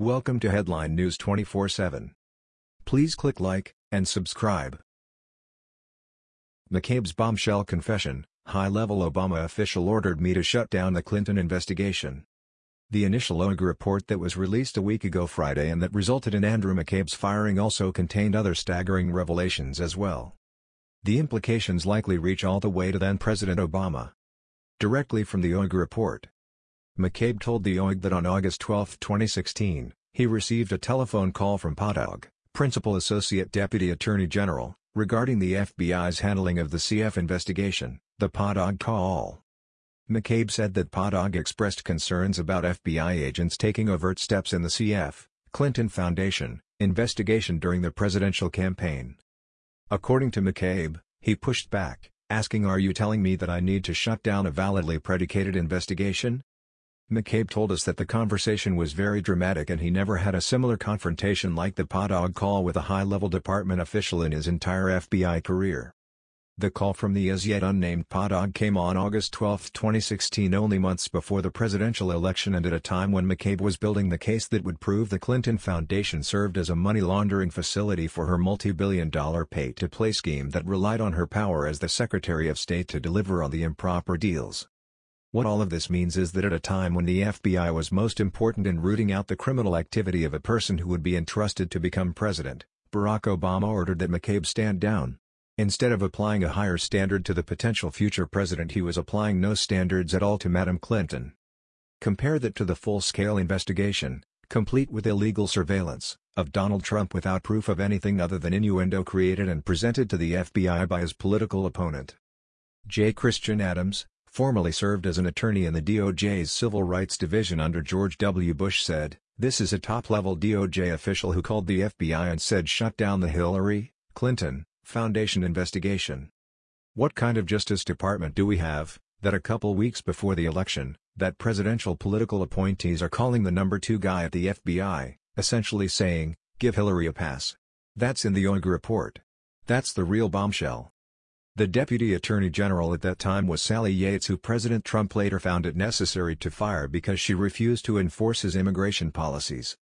Welcome to Headline News 24/7. Please click like and subscribe. McCabe's bombshell confession: High-level Obama official ordered me to shut down the Clinton investigation. The initial OIG report that was released a week ago Friday and that resulted in Andrew McCabe's firing also contained other staggering revelations as well. The implications likely reach all the way to then-President Obama. Directly from the OIG report, McCabe told the OIG that on August 12, 2016, he received a telephone call from PADAG, Principal Associate Deputy Attorney General, regarding the FBI's handling of the CF investigation, the PADAG call. McCabe said that PADAG expressed concerns about FBI agents taking overt steps in the CF, Clinton Foundation, investigation during the presidential campaign. According to McCabe, he pushed back, asking are you telling me that I need to shut down a validly predicated investigation? McCabe told us that the conversation was very dramatic and he never had a similar confrontation like the PADAG call with a high-level department official in his entire FBI career. The call from the as yet unnamed PADAG came on August 12, 2016 only months before the presidential election and at a time when McCabe was building the case that would prove the Clinton Foundation served as a money laundering facility for her multi-billion dollar pay-to-play scheme that relied on her power as the Secretary of State to deliver on the improper deals. What all of this means is that at a time when the FBI was most important in rooting out the criminal activity of a person who would be entrusted to become president, Barack Obama ordered that McCabe stand down. Instead of applying a higher standard to the potential future president he was applying no standards at all to Madam Clinton. Compare that to the full-scale investigation, complete with illegal surveillance, of Donald Trump without proof of anything other than innuendo created and presented to the FBI by his political opponent. J. Christian Adams, formerly served as an attorney in the DOJ's Civil Rights Division under George W. Bush said, This is a top-level DOJ official who called the FBI and said shut down the Hillary, Clinton, Foundation investigation. What kind of Justice Department do we have, that a couple weeks before the election, that presidential political appointees are calling the number two guy at the FBI, essentially saying, give Hillary a pass. That's in the OIG report. That's the real bombshell. The Deputy Attorney General at that time was Sally Yates who President Trump later found it necessary to fire because she refused to enforce his immigration policies.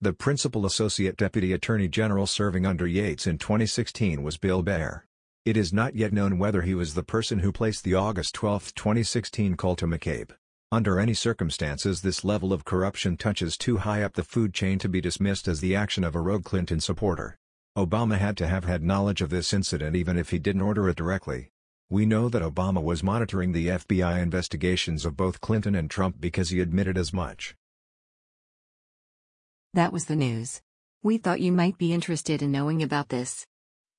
The principal associate deputy attorney general serving under Yates in 2016 was Bill Baer. It is not yet known whether he was the person who placed the August 12, 2016 call to McCabe. Under any circumstances this level of corruption touches too high up the food chain to be dismissed as the action of a rogue Clinton supporter. Obama had to have had knowledge of this incident even if he didn't order it directly. We know that Obama was monitoring the FBI investigations of both Clinton and Trump because he admitted as much. That was the news. We thought you might be interested in knowing about this.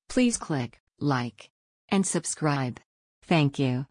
Please click like and subscribe. Thank you.